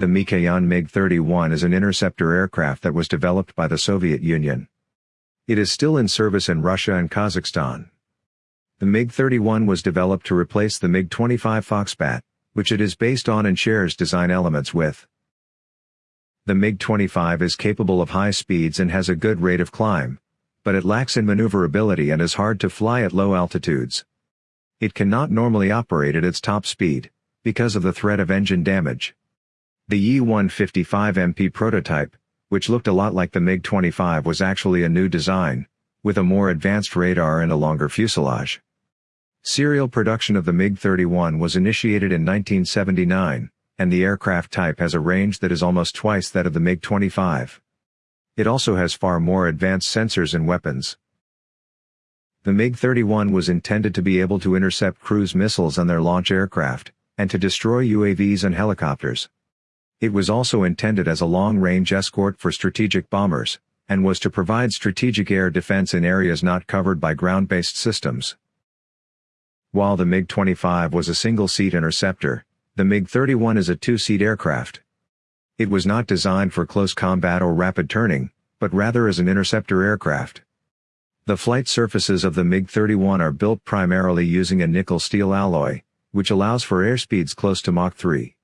The Mikoyan MiG-31 is an interceptor aircraft that was developed by the Soviet Union. It is still in service in Russia and Kazakhstan. The MiG-31 was developed to replace the MiG-25 Foxbat, which it is based on and shares design elements with. The MiG-25 is capable of high speeds and has a good rate of climb, but it lacks in maneuverability and is hard to fly at low altitudes. It cannot normally operate at its top speed, because of the threat of engine damage. The Ye-155MP prototype, which looked a lot like the MiG-25 was actually a new design, with a more advanced radar and a longer fuselage. Serial production of the MiG-31 was initiated in 1979, and the aircraft type has a range that is almost twice that of the MiG-25. It also has far more advanced sensors and weapons. The MiG-31 was intended to be able to intercept cruise missiles and their launch aircraft, and to destroy UAVs and helicopters. It was also intended as a long-range escort for strategic bombers, and was to provide strategic air defense in areas not covered by ground-based systems. While the MiG-25 was a single-seat interceptor, the MiG-31 is a two-seat aircraft. It was not designed for close combat or rapid turning, but rather as an interceptor aircraft. The flight surfaces of the MiG-31 are built primarily using a nickel-steel alloy, which allows for airspeeds close to Mach 3.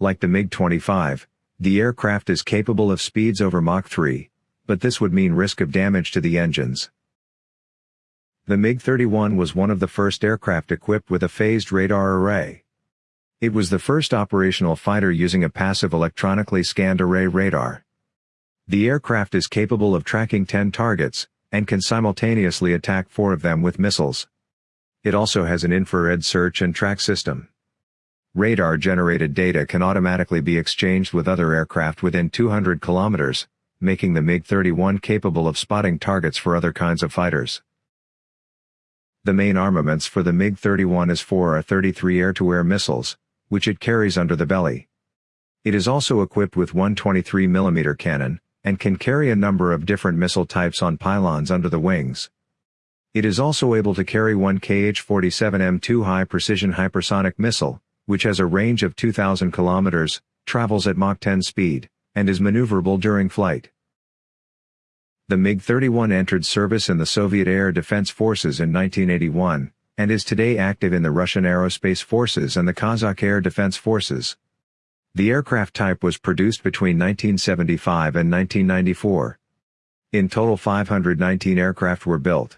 Like the MiG-25, the aircraft is capable of speeds over Mach 3, but this would mean risk of damage to the engines. The MiG-31 was one of the first aircraft equipped with a phased radar array. It was the first operational fighter using a passive electronically scanned array radar. The aircraft is capable of tracking 10 targets, and can simultaneously attack four of them with missiles. It also has an infrared search and track system. Radar-generated data can automatically be exchanged with other aircraft within 200 kilometers, making the MiG-31 capable of spotting targets for other kinds of fighters. The main armaments for the MiG-31 is four R-33 air-to-air missiles, which it carries under the belly. It is also equipped with one 23mm cannon, and can carry a number of different missile types on pylons under the wings. It is also able to carry one KH-47M2 high-precision hypersonic missile, which has a range of 2,000 kilometers, travels at Mach 10 speed, and is maneuverable during flight. The MiG-31 entered service in the Soviet Air Defense Forces in 1981, and is today active in the Russian Aerospace Forces and the Kazakh Air Defense Forces. The aircraft type was produced between 1975 and 1994. In total 519 aircraft were built.